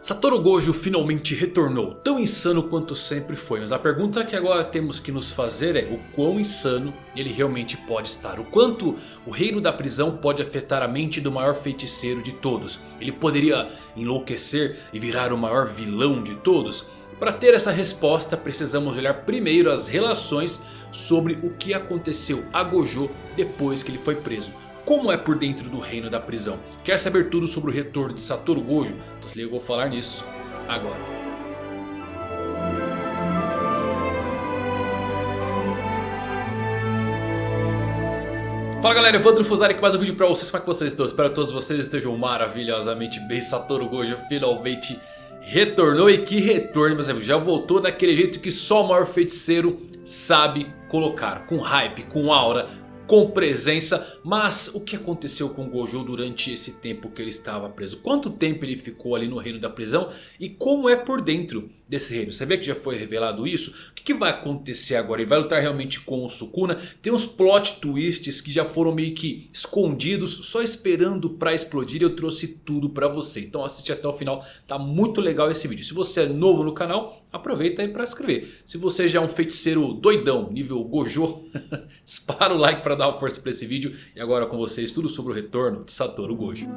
Satoru Gojo finalmente retornou, tão insano quanto sempre foi. Mas a pergunta que agora temos que nos fazer é o quão insano ele realmente pode estar. O quanto o reino da prisão pode afetar a mente do maior feiticeiro de todos. Ele poderia enlouquecer e virar o maior vilão de todos? Para ter essa resposta precisamos olhar primeiro as relações sobre o que aconteceu a Gojo depois que ele foi preso. Como é por dentro do reino da prisão? Quer saber tudo sobre o retorno de Satoru Gojo? Então se liga, eu vou falar nisso agora. Fala galera, Evandro Fusari aqui mais um vídeo pra vocês, como é que vocês estão? Espero que todos vocês estejam maravilhosamente bem Satoru Gojo finalmente retornou e que retorno meus amigos Já voltou daquele jeito que só o maior feiticeiro sabe colocar Com hype, com aura, com presença. Mas o que aconteceu com Gojo durante esse tempo que ele estava preso? Quanto tempo ele ficou ali no reino da prisão? E como é por dentro desse reino? Vê que já foi revelado isso? O que, que vai acontecer agora? Ele vai lutar realmente com o Sukuna? Tem uns plot twists que já foram meio que escondidos. Só esperando para explodir. Eu trouxe tudo para você. Então assiste até o final. Tá muito legal esse vídeo. Se você é novo no canal, aproveita aí para inscrever. Se você já é um feiticeiro doidão, nível Gojo, dispara o like para dar uma força para esse vídeo. E agora com vocês tudo sobre o retorno de Satoru Gojo.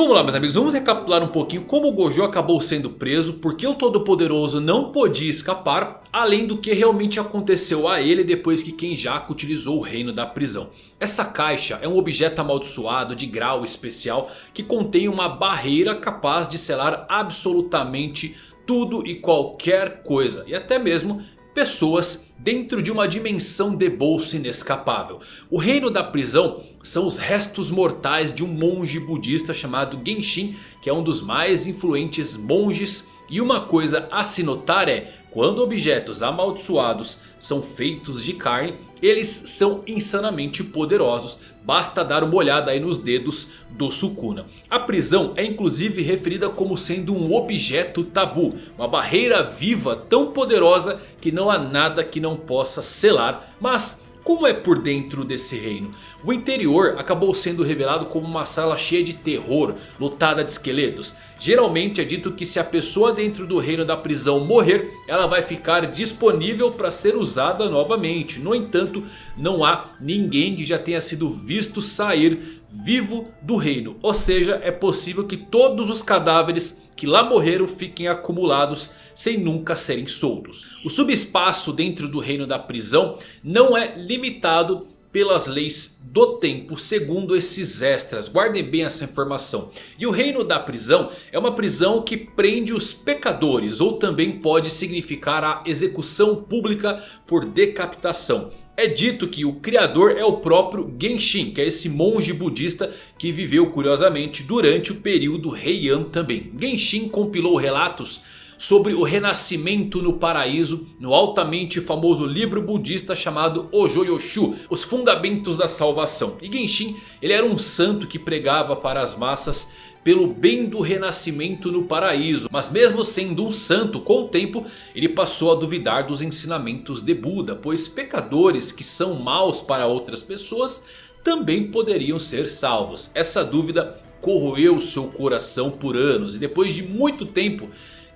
Vamos lá meus amigos, vamos recapitular um pouquinho como o Gojo acabou sendo preso, porque o Todo-Poderoso não podia escapar, além do que realmente aconteceu a ele depois que Kenjaku utilizou o reino da prisão. Essa caixa é um objeto amaldiçoado de grau especial que contém uma barreira capaz de selar absolutamente tudo e qualquer coisa e até mesmo pessoas dentro de uma dimensão de bolso inescapável. O reino da prisão são os restos mortais de um monge budista chamado Genshin, que é um dos mais influentes monges e uma coisa a se notar é, quando objetos amaldiçoados são feitos de carne, eles são insanamente poderosos. Basta dar uma olhada aí nos dedos do Sukuna. A prisão é inclusive referida como sendo um objeto tabu. Uma barreira viva tão poderosa que não há nada que não possa selar. Mas como é por dentro desse reino? O interior acabou sendo revelado como uma sala cheia de terror, lotada de esqueletos. Geralmente é dito que se a pessoa dentro do reino da prisão morrer, ela vai ficar disponível para ser usada novamente. No entanto, não há ninguém que já tenha sido visto sair vivo do reino. Ou seja, é possível que todos os cadáveres que lá morreram fiquem acumulados sem nunca serem soltos. O subespaço dentro do reino da prisão não é limitado pelas leis do tempo segundo esses extras. Guardem bem essa informação. E o reino da prisão é uma prisão que prende os pecadores. Ou também pode significar a execução pública por decapitação. É dito que o criador é o próprio Genshin, que é esse monge budista que viveu curiosamente durante o período Heian também. Genshin compilou relatos sobre o renascimento no paraíso no altamente famoso livro budista chamado Ojoyoshu, os fundamentos da salvação. E Genshin ele era um santo que pregava para as massas pelo bem do renascimento no paraíso. Mas mesmo sendo um santo, com o tempo ele passou a duvidar dos ensinamentos de Buda. Pois pecadores que são maus para outras pessoas também poderiam ser salvos. Essa dúvida corroeu seu coração por anos. E depois de muito tempo...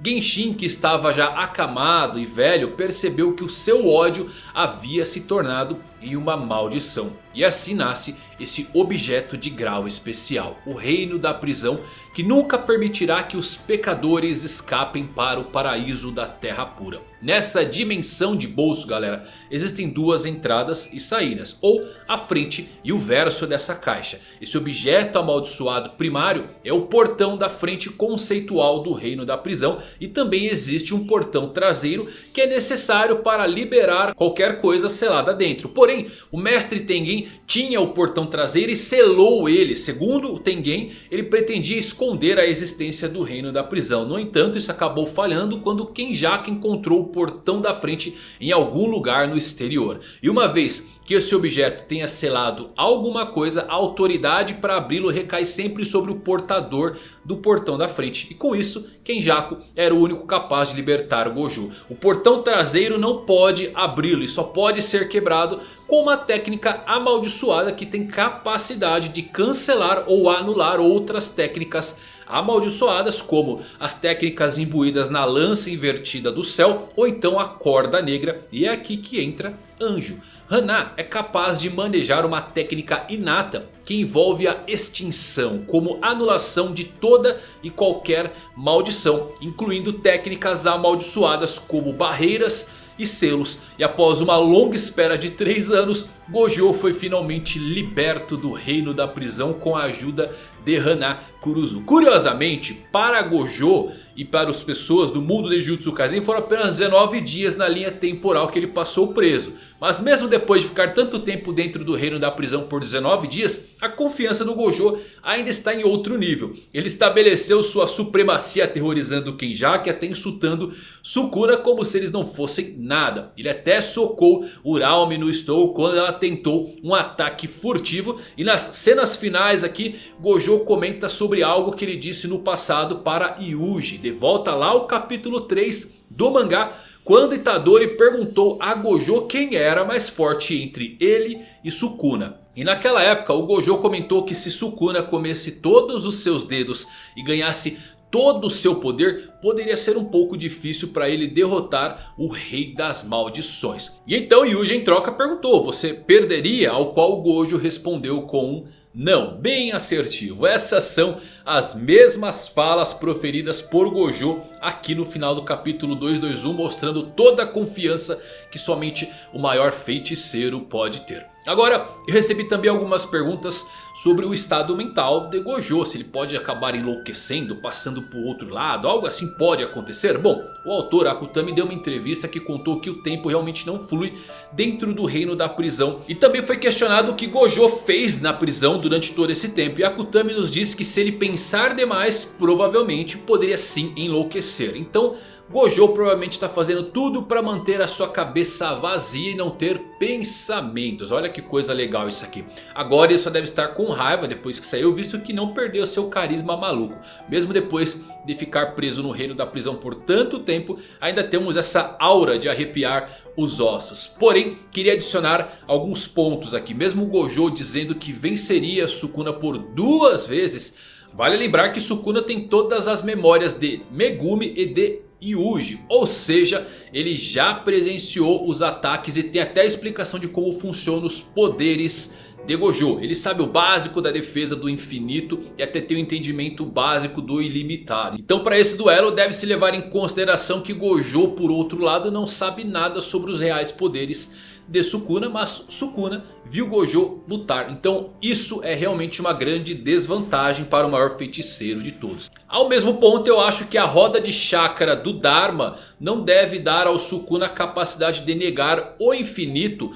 Genshin que estava já acamado e velho percebeu que o seu ódio havia se tornado em uma maldição. E assim nasce esse objeto de grau especial. O reino da prisão que nunca permitirá que os pecadores escapem para o paraíso da terra pura. Nessa dimensão de bolso galera, existem duas entradas e saídas. Ou a frente e o verso dessa caixa. Esse objeto amaldiçoado primário é o portão da frente conceitual do reino da prisão. E também existe um portão traseiro que é necessário para liberar qualquer coisa selada dentro. Porém, o mestre Tengen tinha o portão traseiro e selou ele. Segundo o Tengen, ele pretendia esconder a existência do reino da prisão. No entanto, isso acabou falhando quando Kenjaku encontrou o portão da frente em algum lugar no exterior. E uma vez que esse objeto tenha selado alguma coisa, a autoridade para abri-lo recai sempre sobre o portador do portão da frente. E com isso, Kenjaku era o único capaz de libertar o Gojo. O portão traseiro não pode abri-lo e só pode ser quebrado com uma técnica amaldiçoada que tem capacidade de cancelar ou anular outras técnicas amaldiçoadas como as técnicas imbuídas na lança invertida do céu ou então a corda negra e é aqui que entra Anjo. Hana é capaz de manejar uma técnica inata que envolve a extinção como anulação de toda e qualquer maldição incluindo técnicas amaldiçoadas como barreiras e selos. E após uma longa espera de 3 anos, Gojo foi finalmente liberto do reino da prisão com a ajuda de Hana Kuruzu. Curiosamente, para Gojo e para as pessoas do mundo de Jutsu Kaisen foram apenas 19 dias na linha temporal que ele passou preso. Mas mesmo depois de ficar tanto tempo dentro do reino da prisão por 19 dias, a confiança do Gojo ainda está em outro nível. Ele estabeleceu sua supremacia aterrorizando Kenjaku e até insultando Sukuna como se eles não fossem nada. Ele até socou Uralme no Stou quando ela tentou um ataque furtivo. E nas cenas finais aqui, Gojo comenta sobre algo que ele disse no passado para Yuji. De volta lá ao capítulo 3 do mangá. Quando Itadori perguntou a Gojo quem era mais forte entre ele e Sukuna. E naquela época o Gojo comentou que se Sukuna comesse todos os seus dedos e ganhasse todo o seu poder, poderia ser um pouco difícil para ele derrotar o Rei das Maldições. E então Yuji em troca perguntou, você perderia? Ao qual o Gojo respondeu com um não, bem assertivo. Essas são as mesmas falas proferidas por Gojo aqui no final do capítulo 221. Mostrando toda a confiança que somente o maior feiticeiro pode ter. Agora, eu recebi também algumas perguntas sobre o estado mental de Gojo. Se ele pode acabar enlouquecendo, passando por outro lado, algo assim pode acontecer? Bom, o autor Akutami deu uma entrevista que contou que o tempo realmente não flui dentro do reino da prisão. E também foi questionado o que Gojo fez na prisão durante todo esse tempo. E Akutami nos disse que se ele pensar demais, provavelmente poderia sim enlouquecer. Então... Gojo provavelmente está fazendo tudo para manter a sua cabeça vazia e não ter pensamentos. Olha que coisa legal isso aqui. Agora ele só deve estar com raiva depois que saiu, visto que não perdeu seu carisma maluco. Mesmo depois de ficar preso no reino da prisão por tanto tempo, ainda temos essa aura de arrepiar os ossos. Porém, queria adicionar alguns pontos aqui. Mesmo o Gojo dizendo que venceria Sukuna por duas vezes... Vale lembrar que Sukuna tem todas as memórias de Megumi e de Yuji. Ou seja, ele já presenciou os ataques e tem até a explicação de como funcionam os poderes de Gojo. Ele sabe o básico da defesa do infinito e até tem o entendimento básico do ilimitado. Então para esse duelo deve-se levar em consideração que Gojo por outro lado não sabe nada sobre os reais poderes de Sukuna, mas Sukuna viu Gojo lutar. Então isso é realmente uma grande desvantagem para o maior feiticeiro de todos. Ao mesmo ponto eu acho que a roda de chakra do Dharma não deve dar ao Sukuna a capacidade de negar o infinito.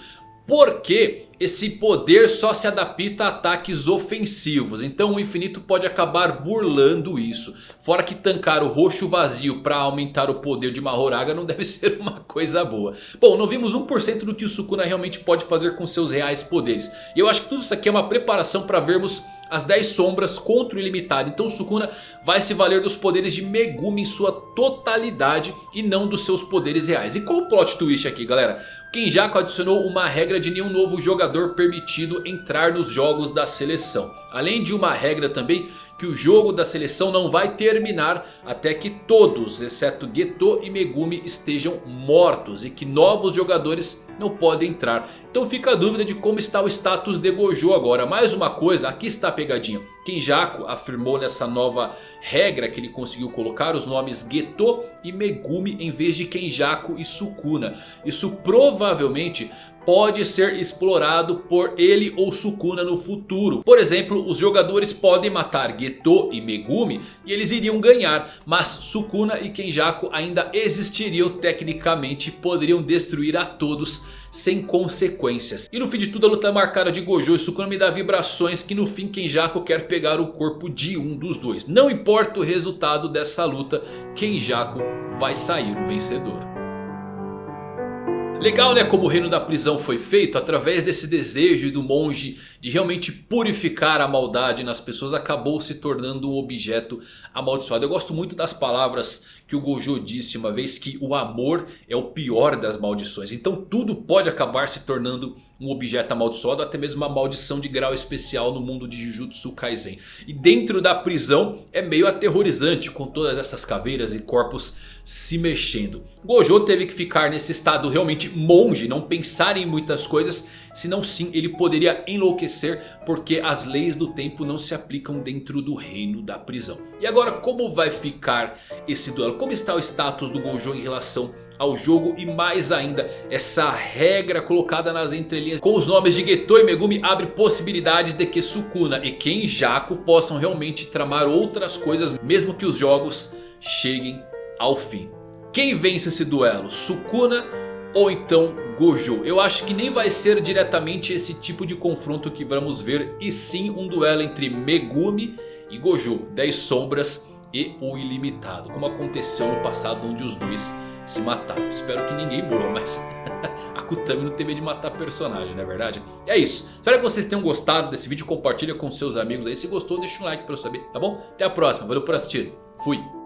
Porque esse poder só se adapta a ataques ofensivos. Então o infinito pode acabar burlando isso. Fora que tancar o roxo vazio para aumentar o poder de Mahoraga não deve ser uma coisa boa. Bom, não vimos 1% do que o Sukuna realmente pode fazer com seus reais poderes. E eu acho que tudo isso aqui é uma preparação para vermos as 10 sombras contra o ilimitado. Então Sukuna vai se valer dos poderes de Megumi em sua totalidade e não dos seus poderes reais. E qual o plot twist aqui galera? Kenjaku adicionou uma regra de nenhum novo jogador permitido entrar nos jogos da seleção. Além de uma regra também que o jogo da seleção não vai terminar até que todos, exceto Geto e Megumi, estejam mortos. E que novos jogadores não podem entrar. Então fica a dúvida de como está o status de Gojo agora. Mais uma coisa, aqui está a pegadinha. Kenjaku afirmou nessa nova regra que ele conseguiu colocar os nomes Geto e Megumi em vez de Kenjaku e Sukuna. Isso provavelmente pode ser explorado por ele ou Sukuna no futuro. Por exemplo, os jogadores podem matar Geto e Megumi e eles iriam ganhar. Mas Sukuna e Kenjaku ainda existiriam tecnicamente e poderiam destruir a todos sem consequências. E no fim de tudo a luta marcada de Gojo e Sukuna me dá vibrações que no fim Kenjaku quer pegar o corpo de um dos dois. Não importa o resultado dessa luta, Kenjaku vai sair o vencedor. Legal né como o reino da prisão foi feito através desse desejo do monge de realmente purificar a maldade nas pessoas acabou se tornando um objeto amaldiçoado. Eu gosto muito das palavras que o Gojo disse uma vez que o amor é o pior das maldições. Então tudo pode acabar se tornando um objeto amaldiçoado, até mesmo uma maldição de grau especial no mundo de Jujutsu Kaisen. E dentro da prisão é meio aterrorizante com todas essas caveiras e corpos se mexendo. Gojo teve que ficar nesse estado realmente monge, não pensar em muitas coisas, senão sim ele poderia enlouquecer porque as leis do tempo não se aplicam dentro do reino da prisão. E agora como vai ficar esse duelo? Como está o status do Gojo em relação ao jogo e mais ainda essa regra colocada nas entrelinhas com os nomes de Geto e Megumi abre possibilidades de que Sukuna e Kenjaku possam realmente tramar outras coisas mesmo que os jogos cheguem ao fim. Quem vence esse duelo? Sukuna ou então Gojo? Eu acho que nem vai ser diretamente esse tipo de confronto que vamos ver e sim um duelo entre Megumi e Gojo, 10 sombras e o ilimitado, como aconteceu no passado onde os dois se mataram. Espero que ninguém morra, mas a Kutami não teve de matar personagem, não é verdade? E é isso. Espero que vocês tenham gostado desse vídeo. Compartilha com seus amigos aí. Se gostou, deixa um like pra eu saber, tá bom? Até a próxima. Valeu por assistir. Fui.